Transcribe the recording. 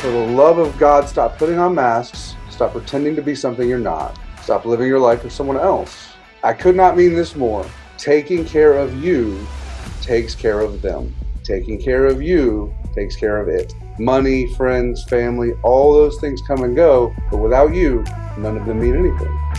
For the love of God, stop putting on masks. Stop pretending to be something you're not. Stop living your life for someone else. I could not mean this more. Taking care of you takes care of them. Taking care of you takes care of it. Money, friends, family, all those things come and go, but without you, none of them mean anything.